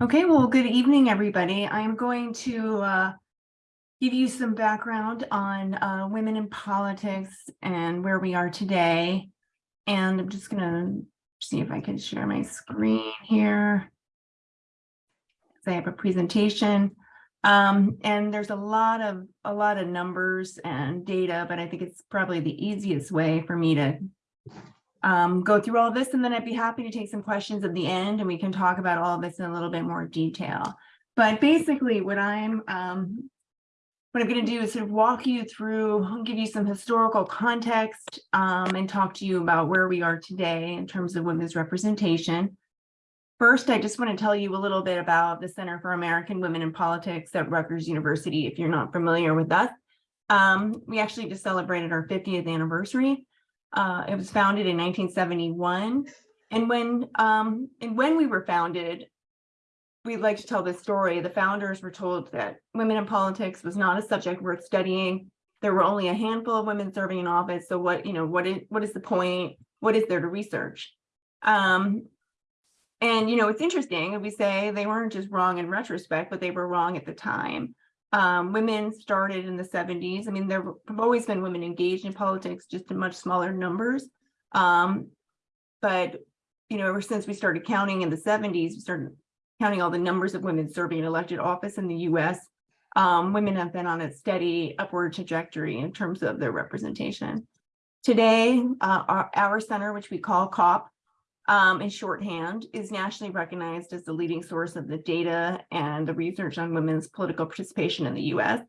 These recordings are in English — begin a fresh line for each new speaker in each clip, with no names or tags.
Okay, well, good evening, everybody. I'm going to uh, give you some background on uh, women in politics and where we are today. And I'm just going to see if I can share my screen here. I have a presentation. Um, and there's a lot of a lot of numbers and data, but I think it's probably the easiest way for me to um, go through all this and then I'd be happy to take some questions at the end and we can talk about all of this in a little bit more detail. But basically what I'm um, what I'm going to do is sort of walk you through, give you some historical context um, and talk to you about where we are today in terms of women's representation. First, I just want to tell you a little bit about the Center for American Women in Politics at Rutgers University, if you're not familiar with us. Um, we actually just celebrated our 50th anniversary. Uh, it was founded in 1971. And when um, and when we were founded, we'd like to tell this story. The founders were told that women in politics was not a subject worth studying. There were only a handful of women serving in office. So what, you know, what is what is the point? What is there to research? Um, and, you know, it's interesting, we say they weren't just wrong in retrospect, but they were wrong at the time. Um, women started in the 70s. I mean, there have always been women engaged in politics, just in much smaller numbers. Um, but, you know, ever since we started counting in the 70s, we started counting all the numbers of women serving in elected office in the US. Um, women have been on a steady upward trajectory in terms of their representation. Today, uh, our, our center, which we call CAWP, um, in shorthand, is nationally recognized as the leading source of the data and the research on women's political participation in the US.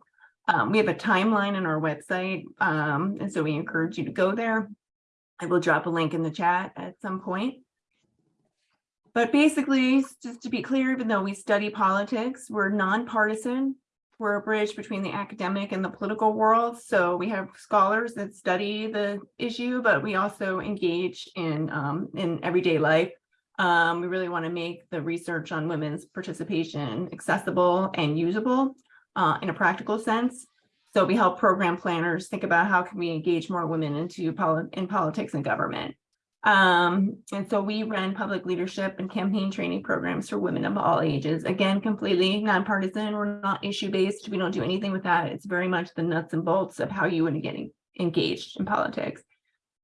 Um, we have a timeline on our website, um, and so we encourage you to go there. I will drop a link in the chat at some point. But basically, just to be clear, even though we study politics, we're nonpartisan we're a bridge between the academic and the political world. So we have scholars that study the issue, but we also engage in, um, in everyday life. Um, we really want to make the research on women's participation accessible and usable uh, in a practical sense. So we help program planners think about how can we engage more women into poli in politics and government. Um, and so we run public leadership and campaign training programs for women of all ages. Again, completely nonpartisan. We're not issue based. We don't do anything with that. It's very much the nuts and bolts of how you would get engaged in politics.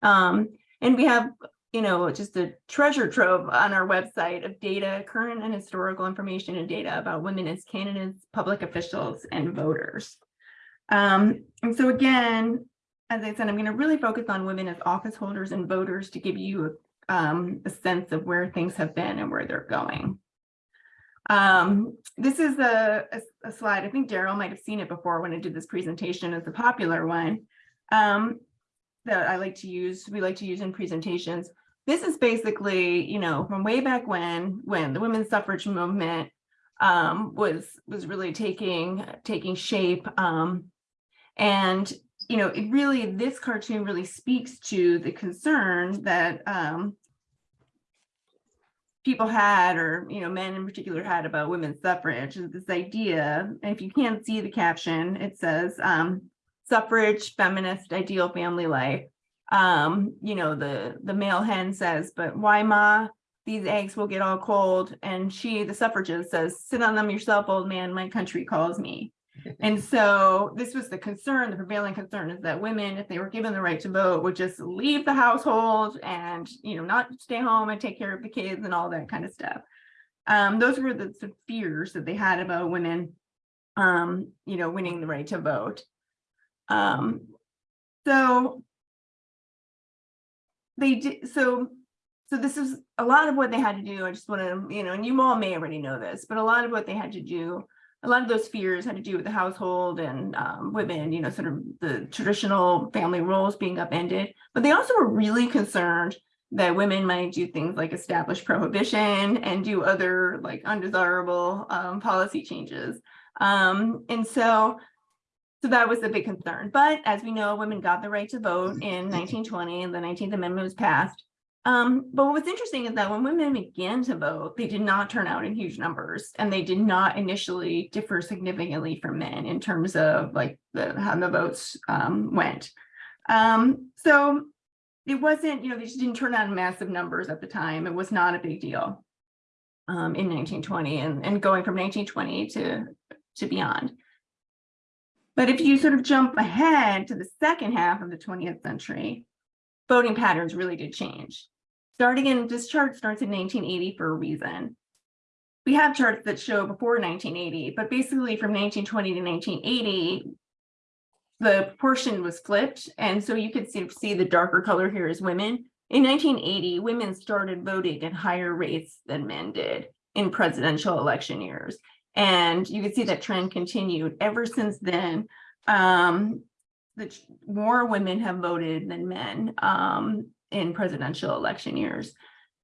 Um, and we have, you know, just a treasure trove on our website of data, current and historical information and data about women as candidates, public officials, and voters. Um, and so again, as I said, I'm going to really focus on women as office holders and voters to give you um, a sense of where things have been and where they're going. Um, this is a, a, a, slide, I think Daryl might have seen it before when I did this presentation, it's a popular one um, that I like to use, we like to use in presentations. This is basically, you know, from way back when, when the women's suffrage movement um, was was really taking taking shape. Um, and you know, it really, this cartoon really speaks to the concern that um, people had, or, you know, men in particular had about women's suffrage, this idea, and if you can't see the caption, it says um, suffrage, feminist, ideal family life. Um, you know, the, the male hen says, but why ma, these eggs will get all cold. And she, the suffragist says, sit on them yourself, old man, my country calls me. And so this was the concern, the prevailing concern is that women, if they were given the right to vote, would just leave the household and, you know, not stay home and take care of the kids and all that kind of stuff. Um, those were the, the fears that they had about women, um, you know, winning the right to vote. Um, so they did, so, so this is a lot of what they had to do. I just want to, you know, and you all may already know this, but a lot of what they had to do a lot of those fears had to do with the household and um, women, you know, sort of the traditional family roles being upended. But they also were really concerned that women might do things like establish prohibition and do other like undesirable um, policy changes. Um, and so, so that was a big concern. But as we know, women got the right to vote in 1920 and the 19th Amendment was passed. Um, but what's interesting is that when women began to vote, they did not turn out in huge numbers and they did not initially differ significantly from men in terms of like the, how the votes um, went. Um, so it wasn't, you know, they just didn't turn out in massive numbers at the time. It was not a big deal. um, in nineteen twenty and, and going from nineteen twenty to, to beyond. But if you sort of jump ahead to the second half of the twentieth century, voting patterns really did change. Starting in, this chart starts in nineteen eighty for a reason. We have charts that show before nineteen eighty, but basically from nineteen twenty to nineteen eighty, the proportion was flipped, and so you could see, see the darker color here is women. In nineteen eighty, women started voting at higher rates than men did in presidential election years. And you can see that trend continued ever since then. Um, the more women have voted than men um in presidential election years.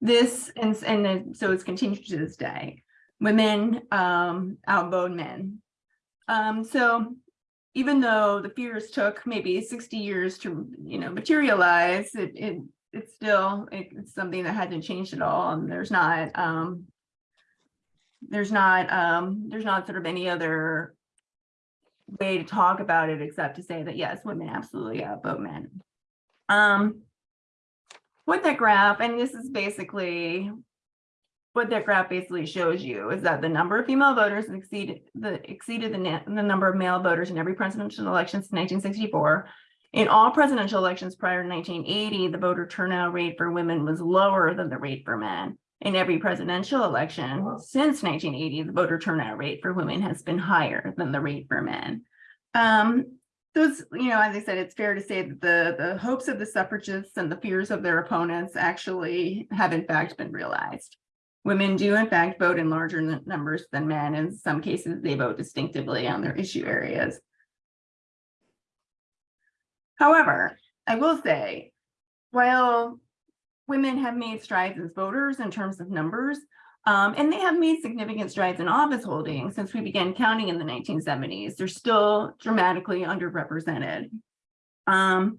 This and and so it's continued to this day. Women um outvote men. Um, so even though the fears took maybe sixty years to, you know, materialize, it it it's still, it- it's something that hasn't changed at all, and there's not um. There's not um, there's not sort of any other. Way to talk about it except to say that yes, women absolutely outvote men. Um. What that graph, and this is basically. What that graph basically shows you is that the number of female voters exceeded the exceeded the the number of male voters in every presidential election since nineteen sixty-four. In all presidential elections prior to nineteen eighty, the voter turnout rate for women was lower than the rate for men. In every presidential election since nineteen eighty, the voter turnout rate for women has been higher than the rate for men. Um, those, you know, as I said, it's fair to say that the, the hopes of the suffragists and the fears of their opponents actually have in fact been realized. Women do in fact vote in larger numbers than men. In some cases, they vote distinctively on their issue areas. However, I will say, while women have made strides as voters in terms of numbers, um, and they have made significant strides in office holding since we began counting in the nineteen seventies, they're still dramatically underrepresented. Um,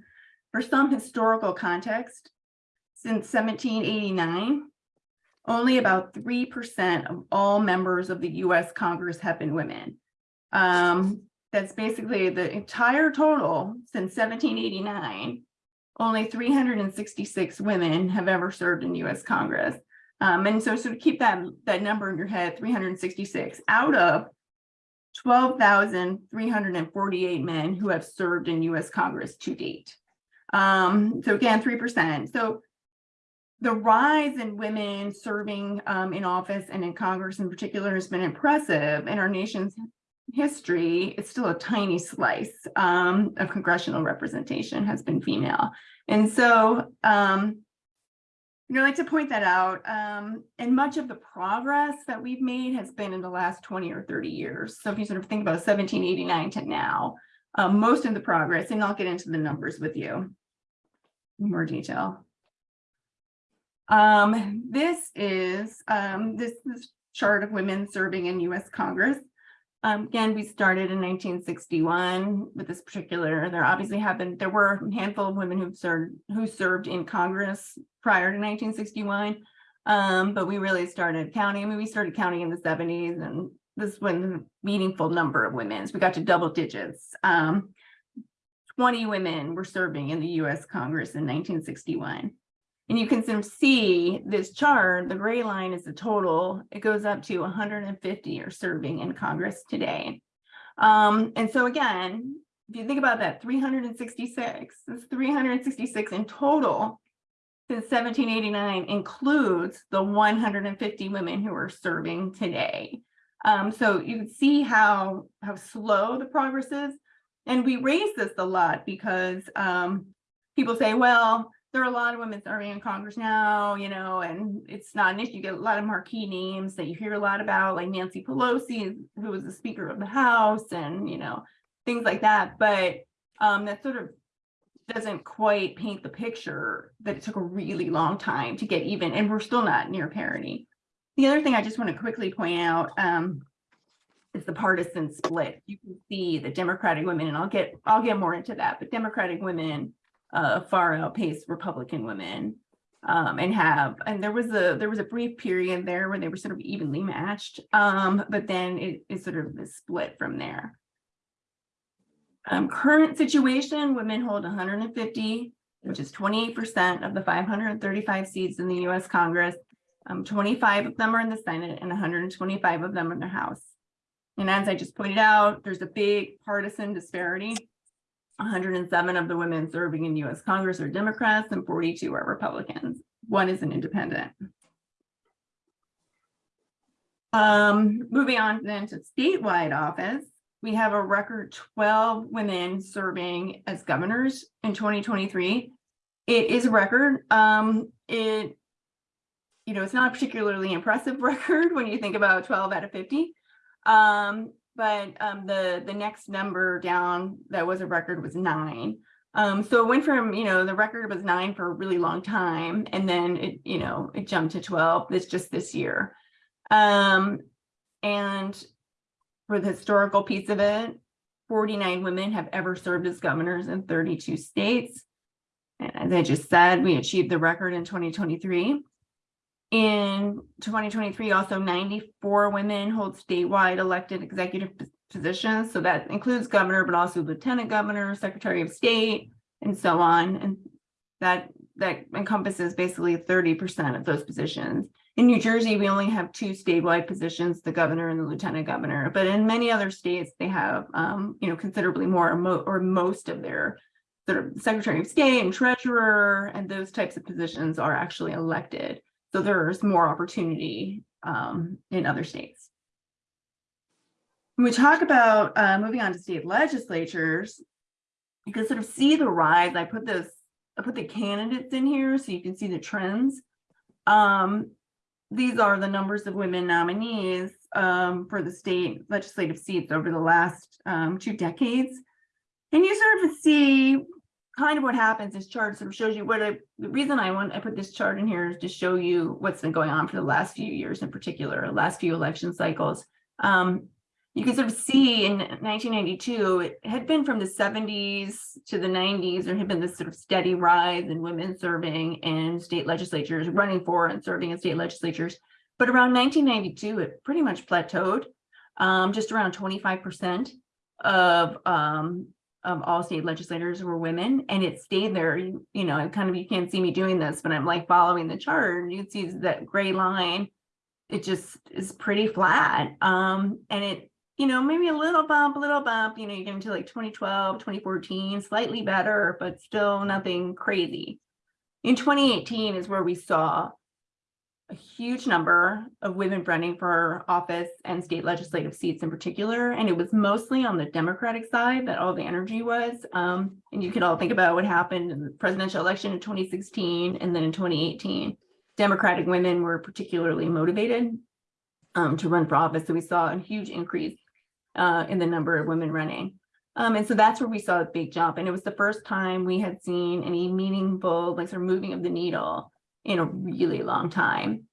for some historical context, since seventeen eighty-nine, only about three percent of all members of the US Congress have been women. Um, that's basically the entire total since seventeen eighty-nine. Only three hundred and sixty-six women have ever served in US Congress. Um, and so sort of keep that, that number in your head, three hundred and sixty-six out of twelve thousand three hundred and forty-eight men who have served in US Congress to date. Um, so again, three percent. So the rise in women serving um, in office and in Congress in particular has been impressive in our nation's history. It's still a tiny slice um, of congressional representation has been female. And so um, you know, I'd like to point that out. Um, and much of the progress that we've made has been in the last 20 or 30 years. So if you sort of think about 1789 to now, um, most of the progress, and I'll get into the numbers with you in more detail. Um, this is um, this, this chart of women serving in US Congress. Um, again, we started in 1961 with this particular, there obviously have been, there were a handful of women who served, who served in Congress prior to 1961. Um, but we really started counting, I mean, we started counting in the 70s and this is when meaningful number of women, we got to double digits. Um, 20 women were serving in the US Congress in 1961. And you can sort of see this chart, the gray line is the total, it goes up to 150 are serving in Congress today. Um, and so again, if you think about that, 366, this 366 in total since 1789 includes the 150 women who are serving today. Um, so you can see how, how slow the progress is. And we raise this a lot because um, people say, well, there are a lot of women serving in Congress now, you know, and it's not an issue. You get a lot of marquee names that you hear a lot about, like Nancy Pelosi, who was the Speaker of the House, and you know, things like that. But um, that sort of doesn't quite paint the picture that it took a really long time to get even, and we're still not near parity. The other thing I just want to quickly point out um, is the partisan split. You can see the Democratic women, and I'll get I'll get more into that, but Democratic women uh, far outpace Republican women. Um, and have, and there was a, there was a brief period there where they were sort of evenly matched. Um, but then it is sort of split from there. Um, current situation, women hold hundred and fifty, which is twenty-eight percent of the five hundred and thirty-five seats in the US Congress. Um, twenty-five of them are in the Senate and hundred and twenty-five of them in the House. And as I just pointed out, there's a big partisan disparity. Hundred and seven of the women serving in US Congress are Democrats and forty-two are Republicans. One is an independent. Um, moving on then to statewide office, we have a record twelve women serving as governors in twenty twenty-three. It is a record. Um, it, you know, it's not a particularly impressive record when you think about twelve out of fifty. Um, but um, the the next number down that was a record was nine. Um, so it went from, you know, the record was nine for a really long time, and then it, you know, it jumped to twelve this just this year. Um, and for the historical piece of it, 49 women have ever served as governors in 32 states. And as I just said, we achieved the record in 2023. In 2023, also 94 women hold statewide elected executive positions. So that includes governor, but also lieutenant governor, secretary of state, and so on. And that that encompasses basically 30% of those positions. In New Jersey, we only have two statewide positions, the governor and the lieutenant governor, but in many other states, they have, um, you know, considerably more or mo- or most of their sort of secretary of state and treasurer and those types of positions are actually elected. So there's more opportunity, um, in other states. When we talk about, uh, moving on to state legislatures, you can sort of see the rise. I put this, I put the candidates in here so you can see the trends. Um, these are the numbers of women nominees um, for the state legislative seats over the last um, two decades. And you sort of see kind of what happens. This chart sort of shows you what I, the reason I want, I put this chart in here is to show you what's been going on for the last few years in particular, last few election cycles. Um, you can sort of see in 1992, it had been from the 70s to the 90s, there had been this sort of steady rise in women serving in state legislatures, running for and serving in state legislatures. But around 1992, it pretty much plateaued, um, just around 25% of, um, of all state legislators were women, and it stayed there. You, you know, kind of, you can't see me doing this, but I'm like following the chart. You can see that gray line it just is pretty flat. Um, and it, you know, maybe a little bump, a little bump, you know, you get into like 2012, 2014, slightly better, but still nothing crazy. In 2018 is where we saw a huge number of women running for office and state legislative seats in particular. And it was mostly on the Democratic side that all the energy was. Um, and you can all think about what happened in the presidential election in 2016 and then in 2018. Democratic women were particularly motivated um, to run for office. So we saw a huge increase uh, in the number of women running. Um, and so that's where we saw a big jump. And it was the first time we had seen any meaningful, like sort of moving of the needle in a really long time.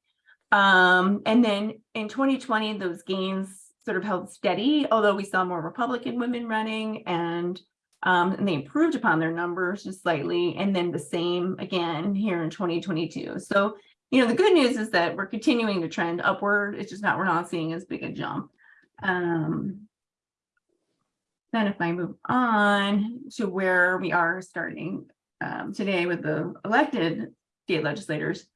Um, and then in 2020, those gains sort of held steady, although we saw more Republican women running and um, and they improved upon their numbers just slightly, and then the same again here in 2022. So, you know, the good news is that we're continuing to trend upward. It's just not, we're not seeing as big a jump. Um, then if I move on to where we are starting um, today with the elected state legislators.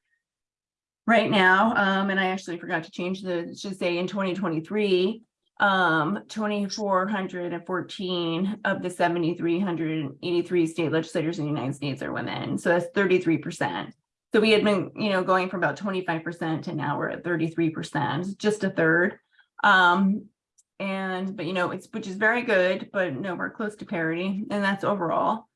Right now, um, and I actually forgot to change the, should say in 2023, um, 2,414 of the 7,383 state legislators in the United States are women. So that's 33%. So we had been, you know, going from about 25% to now we're at 33%, just a third. Um, and, but you know, it's, which is very good, but no, we're close to parity, and that's overall.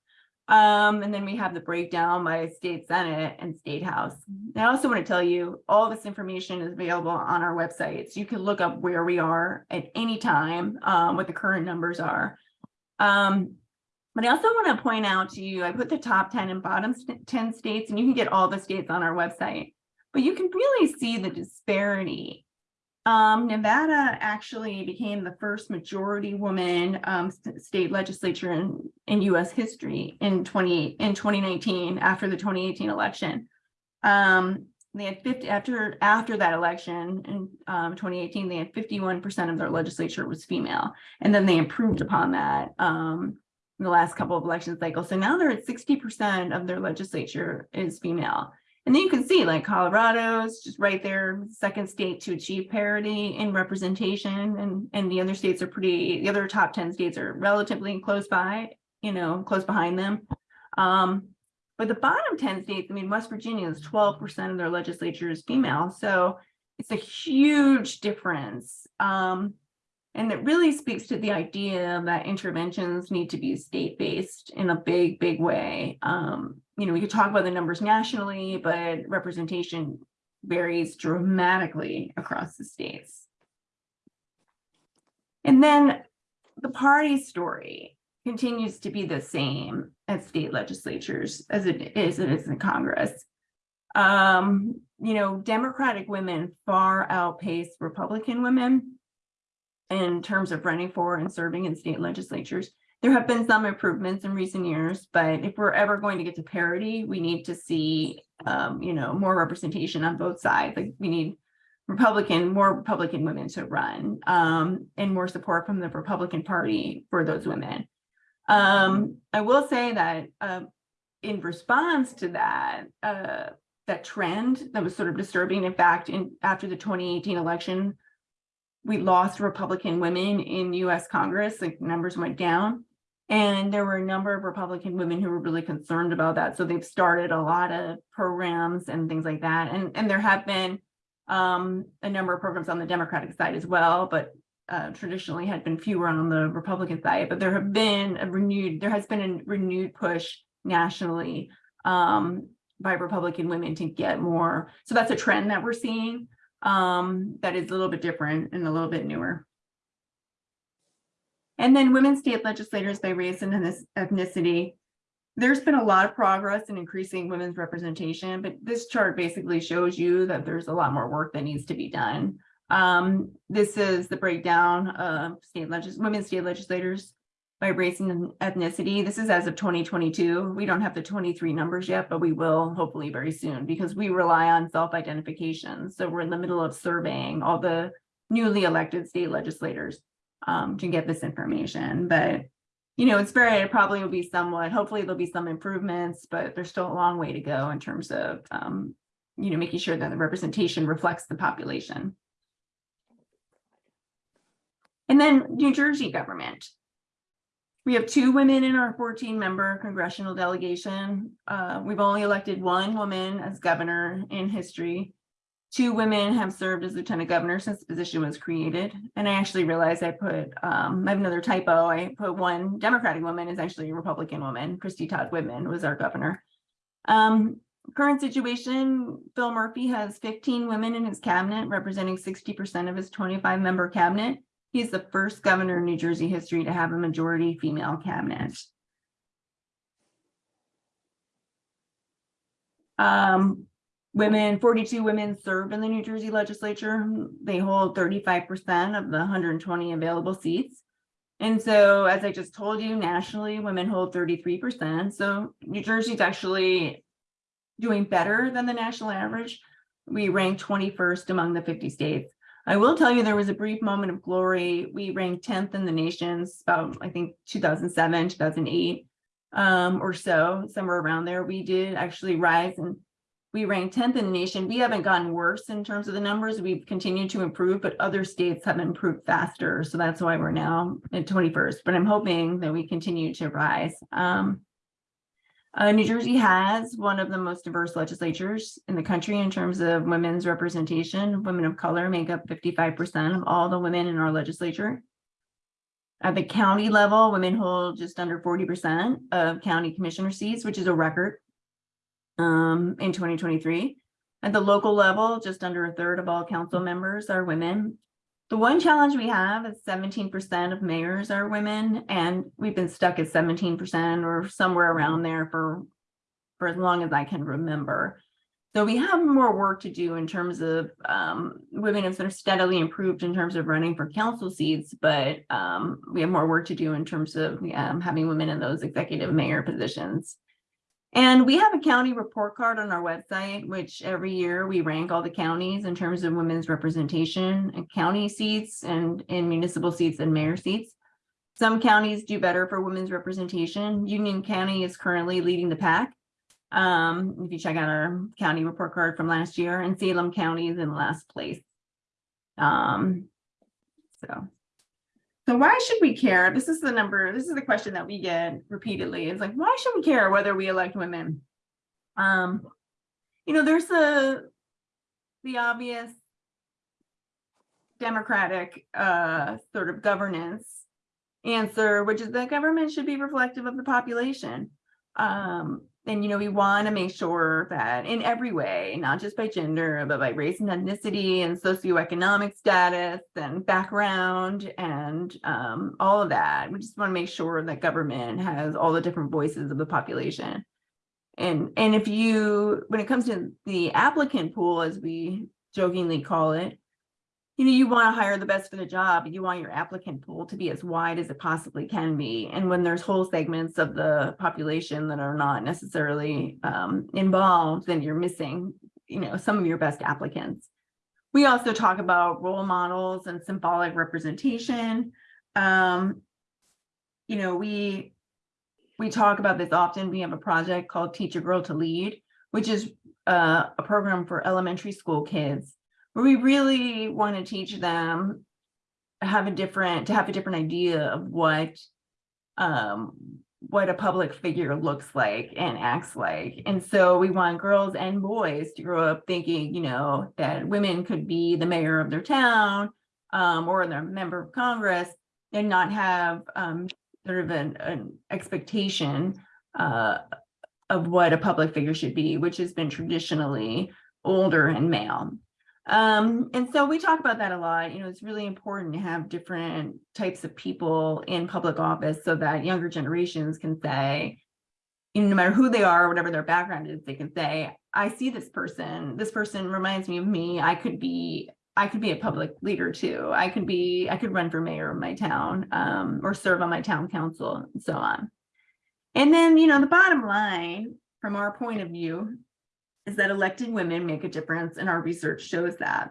Um, and then we have the breakdown by state senate and state house. And I also want to tell you, all this information is available on our website. So you can look up where we are at any time, um, what the current numbers are. Um, but I also want to point out to you, I put the top 10 and bottom 10 states, and you can get all the states on our website. But you can really see the disparity um, Nevada actually became the first majority woman um, st- state legislature in, in US history in 20, in 2019 after the 2018 election. Um, they had 50 after after that election in um, 2018, they had 51% of their legislature was female, and then they improved upon that um, in the last couple of election cycles. So now they're at 60% of their legislature is female. And then you can see like Colorado's just right there, second state to achieve parity in representation and, and the other states are pretty, the other top 10 states are relatively close by, you know, close behind them. Um, but the bottom 10 states, I mean, West Virginia is 12% of their legislature is female. So it's a huge difference. Um, and it really speaks to the idea that interventions need to be state-based in a big, big way. Um, you know, we could talk about the numbers nationally, but representation varies dramatically across the states. And then the party story continues to be the same at state legislatures as it is, it is in Congress. Um, you know, Democratic women far outpace Republican women in terms of running for and serving in state legislatures. There have been some improvements in recent years, but if we're ever going to get to parity, we need to see, um, you know, more representation on both sides. Like we need Republican, more Republican women to run, um, and more support from the Republican Party for those women. Um, I will say that uh, in response to that, uh, that trend that was sort of disturbing. In fact, in after the 2018 election, we lost Republican women in US Congress, like numbers went down. And there were a number of Republican women who were really concerned about that. So they've started a lot of programs and things like that. And, and there have been um, a number of programs on the Democratic side as well, but uh, traditionally had been fewer on the Republican side. But there have been a renewed, there has been a renewed push nationally um, by Republican women to get more. So that's a trend that we're seeing um, that is a little bit different and a little bit newer. And then women state legislators by race and ethnicity. There's been a lot of progress in increasing women's representation, but this chart basically shows you that there's a lot more work that needs to be done. Um, this is the breakdown of state legis women state legislators by race and ethnicity. This is as of 2022. We don't have the 23 numbers yet, but we will hopefully very soon because we rely on self-identification. So we're in the middle of surveying all the newly elected state legislators um, to get this information. But, you know, it's very, it probably will be somewhat, hopefully there'll be some improvements, but there's still a long way to go in terms of, um, you know, making sure that the representation reflects the population. And then New Jersey government. We have two women in our 14 member congressional delegation. Uh, we've only elected one woman as governor in history. Two women have served as lieutenant governor since the position was created. And I actually realized I put, um, I have another typo. I put one Democratic woman is actually a Republican woman. Christie Todd Whitman was our governor. Um, current situation, Phil Murphy has 15 women in his cabinet, representing 60% of his 25 member cabinet. He's the first governor in New Jersey history to have a majority female cabinet. Um, women, 42 women serve in the New Jersey legislature. They hold 35% of the 120 available seats. And so, as I just told you, nationally, women hold 33%. So New Jersey's actually doing better than the national average. We rank 21st among the 50 states. I will tell you there was a brief moment of glory. We ranked 10th in the nations about, I think, 2007, 2008 um, or so, somewhere around there. We did actually rise and we ranked 10th in the nation. We haven't gotten worse in terms of the numbers. We've continued to improve, but other states have improved faster. So that's why we're now at 21st, but I'm hoping that we continue to rise. Um, uh, New Jersey has one of the most diverse legislatures in the country in terms of women's representation. Women of color make up 55% of all the women in our legislature. At the county level, women hold just under 40% of county commissioner seats, which is a record um, in 2023. At the local level, just under a third of all council members are women. The one challenge we have is 17% of mayors are women, and we've been stuck at 17% or somewhere around there for, for as long as I can remember. So we have more work to do in terms of um, women have sort of steadily improved in terms of running for council seats, but um, we have more work to do in terms of um, having women in those executive mayor positions. And we have a county report card on our website, which every year we rank all the counties in terms of women's representation and county seats and in municipal seats and mayor seats. Some counties do better for women's representation. Union County is currently leading the pack. Um, if you check out our county report card from last year and Salem County is in last place. Um, so. So why should we care? This is the number, this is the question that we get repeatedly. It's like, why should we care whether we elect women? Um, you know, there's a, the obvious democratic, uh, sort of governance answer, which is that government should be reflective of the population. Um, and you know, we want to make sure that in every way, not just by gender, but by race and ethnicity and socioeconomic status and background and um, all of that, we just want to make sure that government has all the different voices of the population. And, and if you, when it comes to the applicant pool, as we jokingly call it, you know, you want to hire the best for the job. You want your applicant pool to be as wide as it possibly can be. And when there's whole segments of the population that are not necessarily um, involved, then you're missing, you know, some of your best applicants. We also talk about role models and symbolic representation. Um, you know, we we talk about this often. We have a project called Teach a Girl to Lead, which is uh, a program for elementary school kids we really want to teach them have a different to have a different idea of what um what a public figure looks like and acts like. And so we want girls and boys to grow up thinking you know that women could be the mayor of their town um or their member of congress and not have um sort of an, an expectation uh of what a public figure should be which has been traditionally older and male um, and so we talk about that a lot. You know, it's really important to have different types of people in public office so that younger generations can say, you know, no matter who they are, or whatever their background is, they can say, I see this person. This person reminds me of me. I could be, I could be a public leader too. I could be, I could run for mayor of my town um, or serve on my town council and so on. And then, you know, the bottom line from our point of view is that elected women make a difference and our research shows that.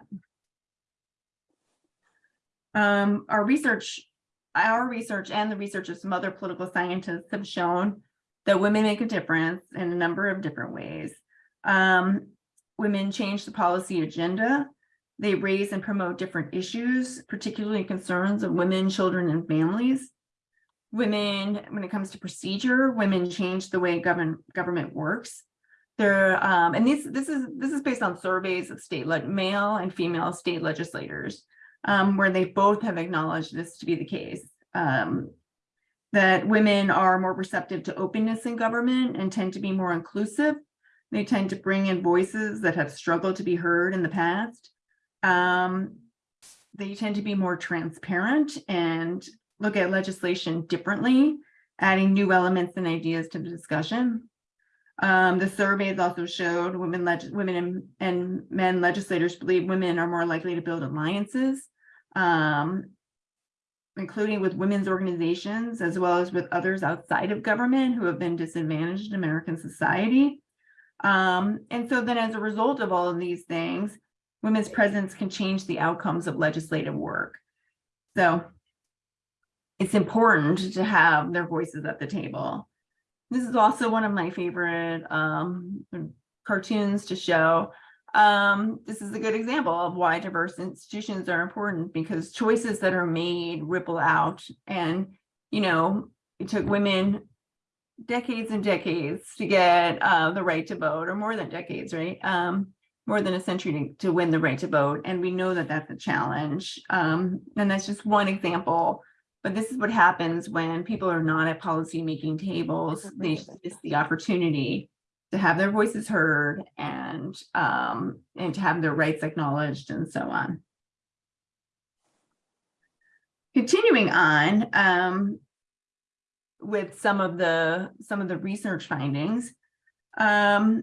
Um, our research, our research and the research of some other political scientists have shown that women make a difference in a number of different ways. Um, women change the policy agenda. They raise and promote different issues, particularly concerns of women, children, and families. Women, when it comes to procedure, women change the way govern, government works. There, um, and this this is this is based on surveys of state like male and female state legislators, um, where they both have acknowledged this to be the case. Um, that women are more receptive to openness in government and tend to be more inclusive. They tend to bring in voices that have struggled to be heard in the past. Um, they tend to be more transparent and look at legislation differently, adding new elements and ideas to the discussion. Um, the surveys also showed women, women and, and, men legislators believe women are more likely to build alliances, um, including with women's organizations, as well as with others outside of government who have been disadvantaged in American society. Um, and so then as a result of all of these things, women's presence can change the outcomes of legislative work. So it's important to have their voices at the table. This is also one of my favorite um, cartoons to show. Um, this is a good example of why diverse institutions are important because choices that are made ripple out. And, you know, it took women decades and decades to get uh, the right to vote or more than decades, right? Um, more than a century to, to, win the right to vote. And we know that that's a challenge. Um, and that's just one example but this is what happens when people are not at policy making tables. They miss the opportunity to have their voices heard and um, and to have their rights acknowledged and so on. Continuing on um, with some of the some of the research findings, um,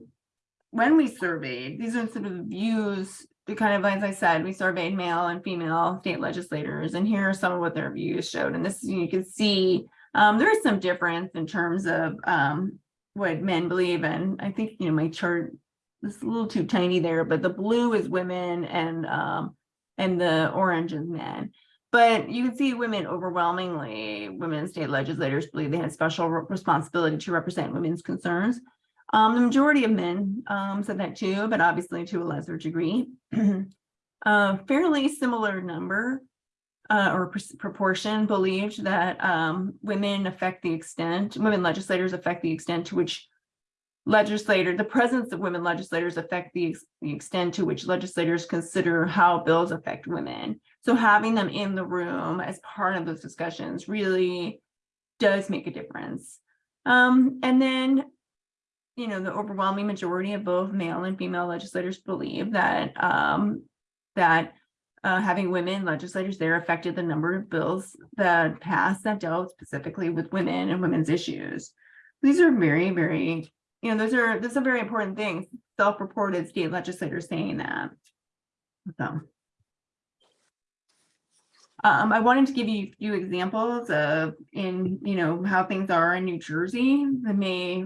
when we surveyed, these are sort of views kind of, as I said, we surveyed male and female state legislators, and here are some of what their views showed. And this, you can see, um, there is some difference in terms of um, what men believe. And I think, you know, my chart is a little too tiny there, but the blue is women and um, and the orange is men. But you can see women overwhelmingly, women state legislators believe they have special responsibility to represent women's concerns. Um, the majority of men, um, said that too, but obviously to a lesser degree. A fairly similar number, uh, or proportion believed that, um, women affect the extent, women legislators affect the extent to which legislator, the presence of women legislators affect the, ex- the extent to which legislators consider how bills affect women. So having them in the room as part of those discussions really does make a difference. Um, and then, you know, the overwhelming majority of both male and female legislators believe that, um, that uh, having women legislators there affected the number of bills that passed that dealt specifically with women and women's issues. These are very, very, you know, those are, those are very important things, self-reported state legislators saying that. So. Um, I wanted to give you a few examples of in, you know, how things are in New Jersey that may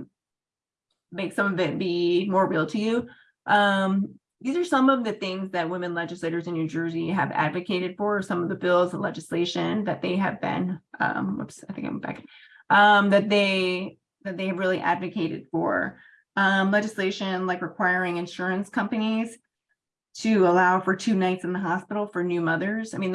make some of it be more real to you. Um, these are some of the things that women legislators in New Jersey have advocated for, some of the bills and legislation that they have been, um, whoops, I think I'm back. Um, that they, that they have really advocated for. Um, legislation like requiring insurance companies to allow for two nights in the hospital for new mothers. I mean,